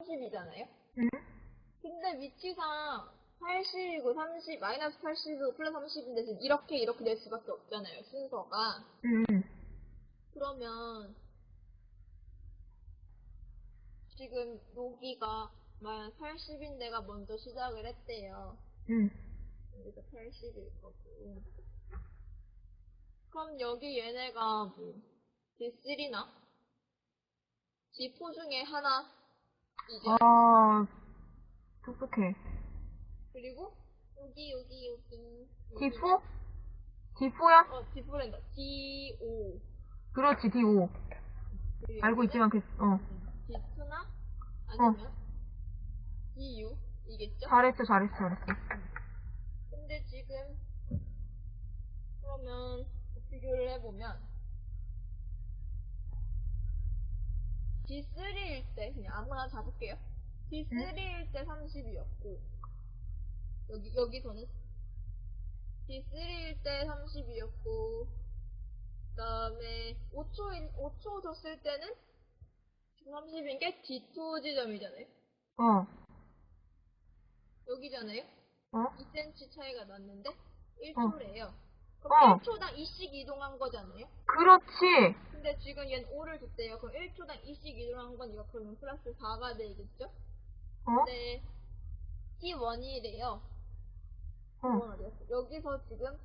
30이잖아요? 응? 근데 위치상 80이고 30, 마이너스 80이고 플러스 30인데 지금 이렇게 이렇게 될 수밖에 없잖아요, 순서가. 응, 응. 그러면 지금 여기가 마이너스 80인 데가 먼저 시작을 했대요. 응. 여기가 80일 거고. 그럼 여기 얘네가 뭐 D3나 D4 중에 하나 이제 아, 똑똑해. 그리고 여기 여기 여기 D4? D4야? 어 D4랜다 D5 그렇지, D5. 알고 있지만, 그, 어. D2나 아니면 D6 이겠죠? 잘했어, 잘했어, 잘했어. 근데 지금 그러면 비교를 해보면 D3일 때 그냥 아무나 잡을게요. D3일 때 30이었고 여기 여기서는 D3일 때 30이었고 그다음에 5초 5초 줬을 때는 30인 게 D2 지점이잖아요. 어, 여기잖아요. 어? 2cm 차이가 났는데 1초래요. 어. 그럼 1초당 2씩 이동한 거잖아요. 그렇지. 근데 지금 얘는 5를 줬대요. 그럼 1초당 2씩 이동한 거니까 그러면 플러스 4가 되겠죠? 어? 근데 T1이래요. 어. 여기서 지금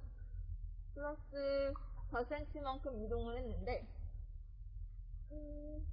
플러스 4cm만큼 이동을 했는데 음,